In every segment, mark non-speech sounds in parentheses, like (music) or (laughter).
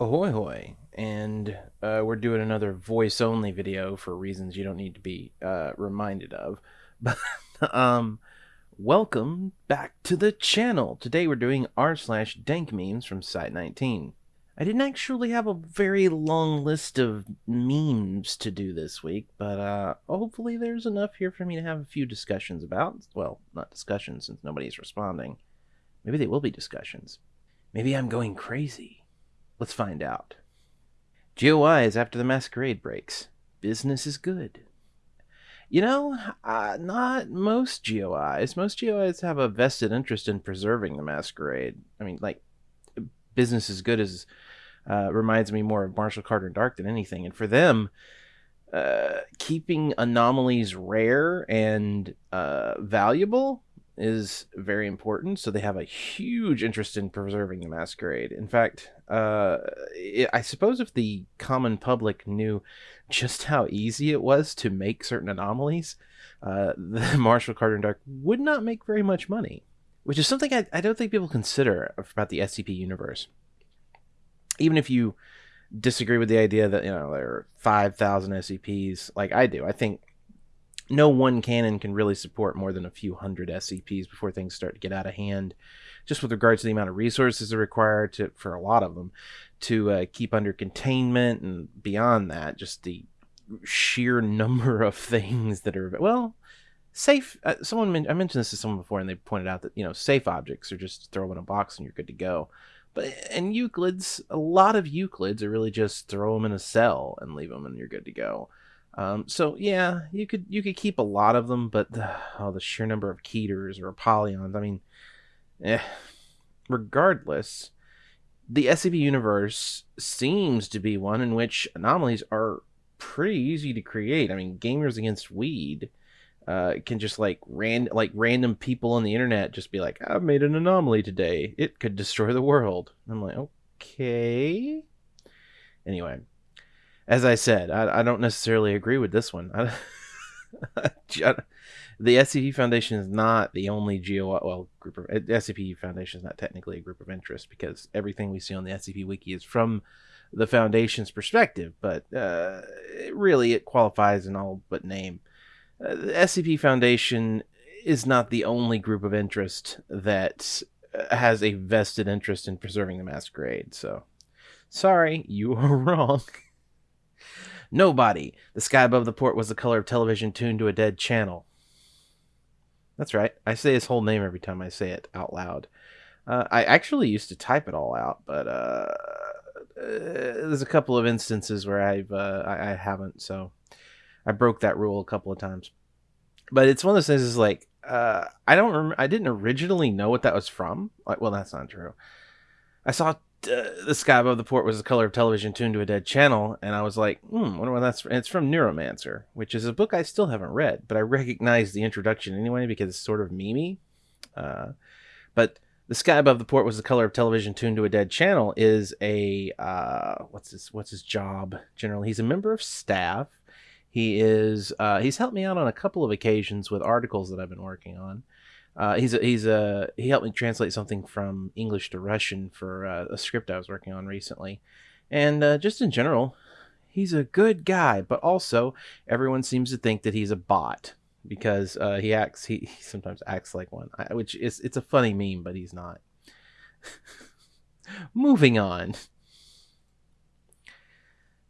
Ahoy hoy, and uh, we're doing another voice only video for reasons you don't need to be uh, reminded of. (laughs) But um, welcome back to the channel. Today we're doing r slash dank memes from Site 19. I didn't actually have a very long list of memes to do this week, but uh, hopefully there's enough here for me to have a few discussions about. Well, not discussions since nobody's responding. Maybe they will be discussions. Maybe I'm going crazy. Let's find out. GOI is after the masquerade breaks. Business is good. You know, uh, not most GOIs. Most GOIs have a vested interest in preserving the masquerade. I mean, like, business is good as uh, reminds me more of Marshall Carter and Dark than anything. And for them, uh, keeping anomalies rare and uh, valuable is very important. So they have a huge interest in preserving the masquerade. In fact, uh, I suppose if the common public knew just how easy it was to make certain anomalies, uh, (laughs) the Marshall Carter and Dark would not make very much money, which is something I, I don't think people consider about the SCP universe. Even if you disagree with the idea that you know there are 5,000 SCPs, like I do, I think no one canon can really support more than a few hundred SCPs before things start to get out of hand. Just with regards to the amount of resources are required to, for a lot of them to uh, keep under containment, and beyond that, just the sheer (laughs) number of things that are well safe. Uh, someone I mentioned this to someone before, and they pointed out that you know safe objects are just throw them in a box and you're good to go. But in Euclids, a lot of Euclids are really just throw them in a cell and leave them, and you're good to go. Um, so yeah, you could you could keep a lot of them, but the, oh, the sheer number of keters or apollyons. I mean, eh. Regardless, the SCP universe seems to be one in which anomalies are pretty easy to create. I mean, gamers against weed uh, can just like ran like random people on the internet just be like, "I've made an anomaly today. It could destroy the world." I'm like, okay. Anyway, as I said, I, I don't necessarily agree with this one. (laughs) The SCP Foundation is not the only GO well group of SCP Foundation is not technically a group of interest because everything we see on the SCP Wiki is from the Foundation's perspective, but uh, it really it qualifies in all but name. Uh, the SCP Foundation is not the only group of interest that uh, has a vested interest in preserving the masquerade. So, sorry, you are (laughs) wrong. Nobody. The sky above the port was the color of television tuned to a dead channel. That's right. I say his whole name every time I say it out loud. Uh, I actually used to type it all out, but uh, uh, there's a couple of instances where I've uh, I, I, haven't, so I broke that rule a couple of times. But it's one of those things. Is like uh, I don't. Rem- I didn't originally know what that was from. Like, well, that's not true. I saw uh, the sky above the port was the color of television tuned to a dead channel, and I was like, hmm, wonder what that's. From. it's from Neuromancer, which is a book I still haven't read, but I recognize the introduction anyway because it's sort of memey. Uh, but the sky above the port was the color of television tuned to a dead channel is a uh, what's his what's his job generally? He's a member of staff. He is uh, he's helped me out on a couple of occasions with articles that I've been working on. Uh, he's a, he's a he helped me translate something from English to Russian for uh, a script I was working on recently, and uh, just in general, he's a good guy. But also, everyone seems to think that he's a bot because uh, he acts he, he, sometimes acts like one, which is it's a funny meme, but he's not. (laughs) Moving on.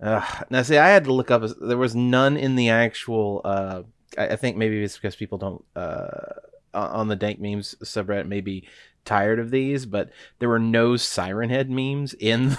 now, see, I had to look up. There was none in the actual. Uh, I, I, think maybe it's because people don't uh, on the dank memes subreddit may be tired of these, but there were no Siren Head memes in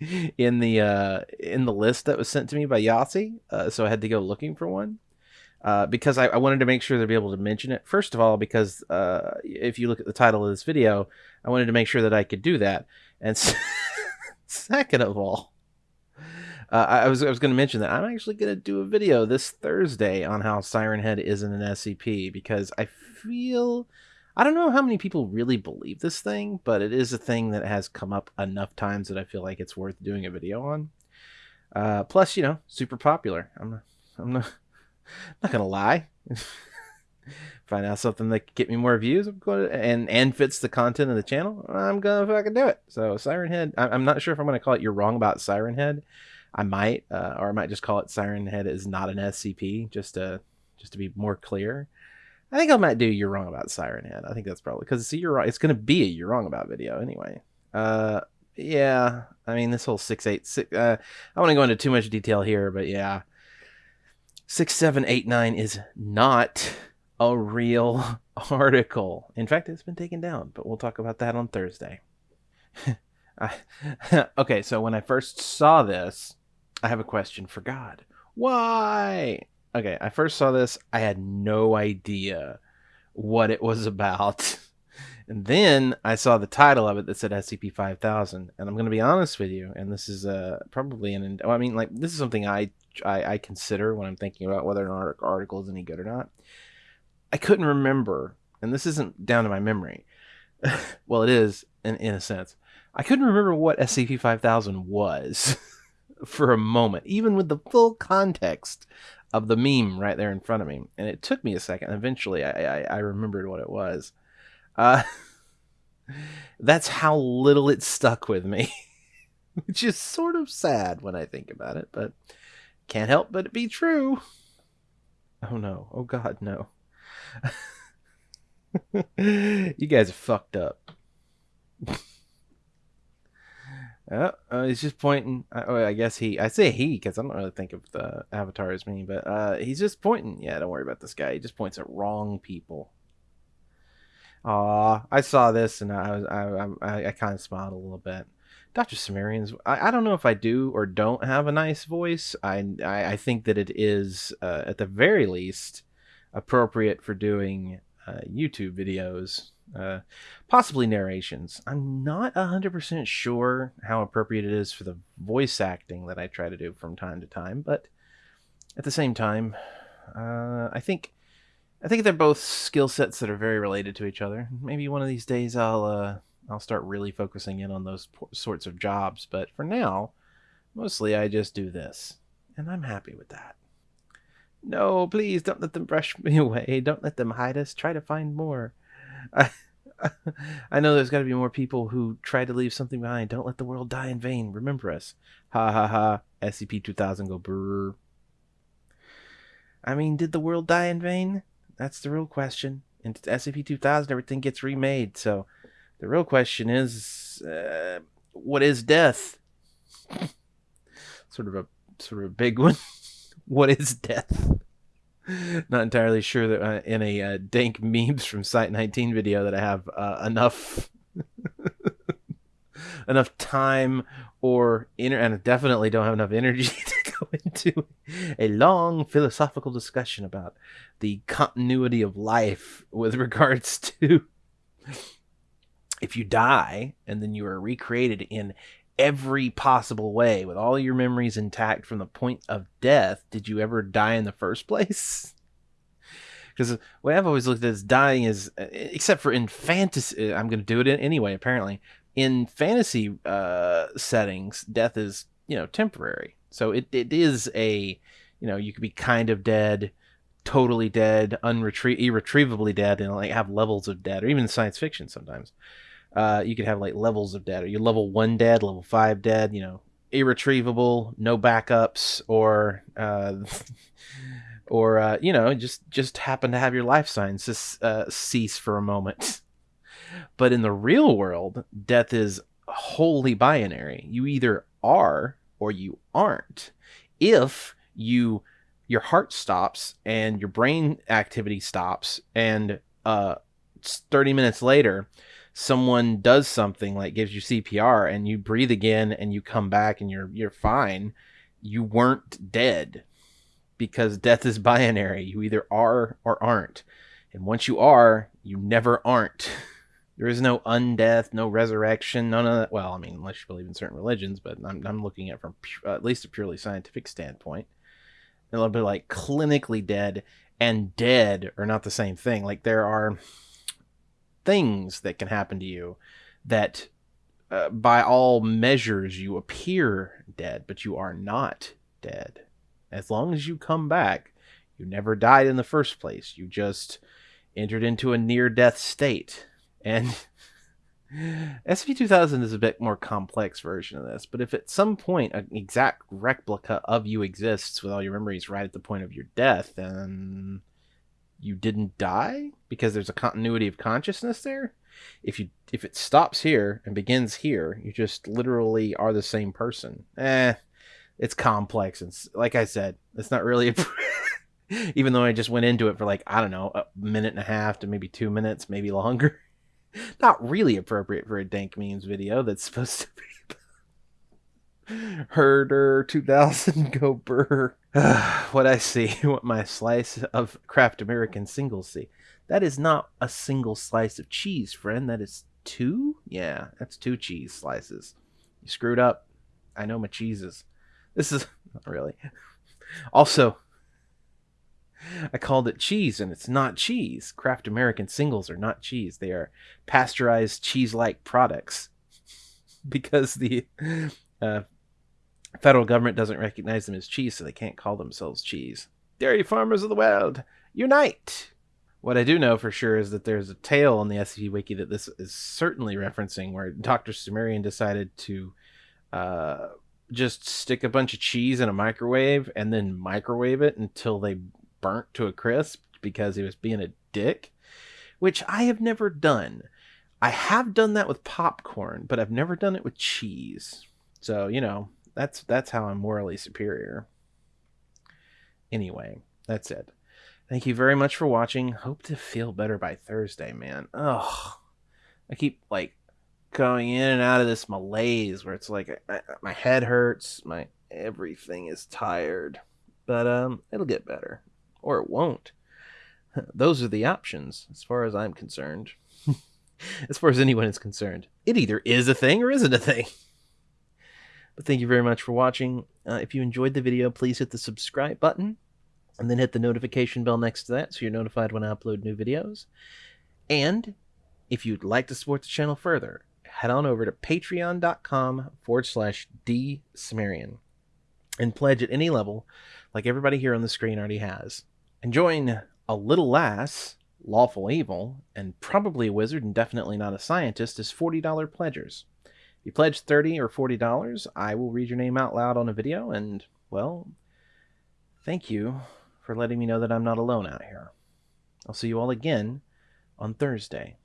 (laughs) in the uh, in the list that was sent to me by Yossi, uh, so I had to go looking for one. Uh, because I, I, wanted to make sure to be able to mention it. First of all, because uh, if you look at the title of this video, I wanted to make sure that I could do that. And (laughs) second of all, uh, I was I was going to mention that I'm actually going to do a video this Thursday on how Siren Head isn't an SCP because I feel I don't know how many people really believe this thing, but it is a thing that has come up enough times that I feel like it's worth doing a video on. Uh, plus, you know, super popular. I'm not, I'm not, (laughs) not gonna lie. (laughs) find out something that could get me more views, I'm going to, and and fits the content of the channel, I'm gonna fucking do it. So Siren Head, I'm not sure if I'm gonna call it "You're Wrong About Siren Head." I might, uh, or I might just call it "Siren Head is not an SCP," just to just to be more clear. I think I might do "You're Wrong About Siren Head." I think that's probably because see, you're right. It's gonna be a "You're Wrong About" video anyway. Uh, yeah. I mean, this whole six eight six. Uh, I want to go into too much detail here, but yeah, six seven eight nine is not a real (laughs) article. In fact, it's been taken down, but we'll talk about that on Thursday. (laughs) (laughs) okay, so when I first saw this, I have a question for God. Why? Okay, I first saw this, I had no idea what it was (laughs) about. And then I saw the title of it that said SCP 5000. And I'm going to be honest with you, and this is uh, probably an. I mean, like, this is something I, I, I consider when I'm thinking about whether an article is any good or not. I couldn't remember, and this isn't down to my memory. (laughs) well, it is in, in a sense. I couldn't remember what SCP 5000 was (laughs) for a moment, even with the full context of the meme right there in front of me. And it took me a second. Eventually, I, I, I remembered what it was. Uh, (laughs) that's how little it stuck with me, (laughs) which is sort of sad when I think about it, but can't help but it be true. Oh no. Oh god, no. (laughs) you guys are fucked up. Oh, uh, he's just pointing. Oh, I guess he. I say he because I don't really think of the avatar as me, but uh, he's just pointing. Yeah, don't worry about this guy. He just points at wrong people. Aw, I saw this and I was I I, I kind of smiled a little bit. Dr. Sumerians, I, I don't know if I do or don't have a nice voice. I I, I think that it is uh, at the very least appropriate for doing uh, YouTube videos, uh, possibly narrations. I'm not 100% sure how appropriate it is for the voice acting that I try to do from time to time, but at the same time, uh, I think I think they're both skill sets that are very related to each other. Maybe one of these days I'll uh, I'll start really focusing in on those sorts of jobs. But for now, mostly I just do this, and I'm happy with that. No, please don't let them brush (laughs) me away. Don't let them hide us. Try to find more. I, (laughs) I know there's got to be more people who try to leave something behind. Don't let the world die in vain. Remember us. Ha ha ha. SCP 2000 go brrr. I mean, did the world die in vain? That's the real question. In SCP 2000, everything gets remade. So the real question is, uh, what is death? (laughs) sort of a sort of a big one. What is death? Not entirely sure that uh, in a uh, dank memes from Site 19 video that I have uh, enough (laughs) enough time or inner and definitely don't have enough energy (laughs) to go into a long philosophical discussion about the continuity of life with regards (laughs) to if you die and then you are recreated in every possible way with all your memories intact from the point of death did you ever die in the first place (laughs) because uh, the way i've always looked at this dying is uh, except for in fantasy uh, i'm going to do it anyway apparently in fantasy uh, settings, death is you know temporary. So it, it is a you know you could be kind of dead, totally dead, unretrievably irretrievably dead, and like have levels of dead, or even science fiction sometimes. Uh, you could have like levels of dead. Are you level one dead, level five dead? You know, irretrievable, no backups, or uh, (laughs) or uh, you know just just happen to have your life signs uh, cease for a moment. (laughs) But in the real world, death is wholly binary. You either are or you aren't. If you your heart stops and your brain activity stops and uh 30 minutes later someone does something like gives you CPR and you breathe again and you come back and you're you're fine, you weren't dead because death is (laughs) binary. You either are or aren't. And once you are, you never aren't. (laughs) There is no undeath, no resurrection, none of that. Well, I mean, unless you believe in certain religions, but I'm, I'm looking at from at least a purely scientific standpoint. A little bit like clinically dead and dead are not the same thing. Like there are things that can happen to you that, uh, by all measures, you appear dead, but you are not dead. As long as you come back, you never died in the first place. You just entered into a near death state. And (laughs) SV2000 is a bit more complex version of this, but if at some point an exact replica of you exists with all your memories right at the point of your death, then you didn't die because there's a continuity of consciousness there. If you if it stops here and begins here, you just literally are the same person. Eh, it's complex and like I said, it's not really a (laughs) even though I just went into it for like I don't know a minute and a half to maybe two minutes, maybe longer. (laughs) Not really appropriate for a dank memes video that's supposed to be (laughs) herder 2000 go burr. (sighs) what I see, (laughs) what my slice of Kraft American singles see. That is not a single slice of cheese, friend. That is two. Yeah, that's two cheese slices. You screwed up. I know my cheeses. This is (laughs) not really. (laughs) Also, I called it cheese, and it's not cheese. Kraft American singles are not cheese. They are pasteurized cheese like products because the uh, federal government doesn't recognize them as cheese, so they can't call themselves cheese. Dairy farmers of the world, unite! What I do know for sure is that there's a tale on the SCP Wiki that this is certainly referencing where Dr. Sumerian decided to uh, just stick a bunch of cheese in a microwave and then microwave it until they burnt to a crisp because he was being a dick, which I have never done. I have done that with popcorn, but I've never done it with cheese. So, you know, that's that's how I'm morally superior. Anyway, that's it. Thank you very much for watching. Hope to feel better by Thursday, man. Oh, I keep like going in and out of this malaise where it's like I, my head hurts, my everything is tired. But um it'll get better or it won't. (laughs) Those are the options, as far as I'm concerned. (laughs) as far as anyone is concerned. It either is a thing or isn't a thing. But thank you very much for watching. Uh, if you enjoyed the video, please hit the subscribe button and then hit the notification bell next to that so you're notified when I upload new videos. And if you'd like to support the channel further, head on over to patreon.com forward slash D Sumerian and pledge at any level like everybody here on the screen already has and join a little lass, lawful evil, and probably a wizard and definitely not a scientist as $40 pledgers. If you pledge 30 or $40, I will read your name out loud on a video, and, well, thank you for letting me know that I'm not alone out here. I'll see you all again on Thursday.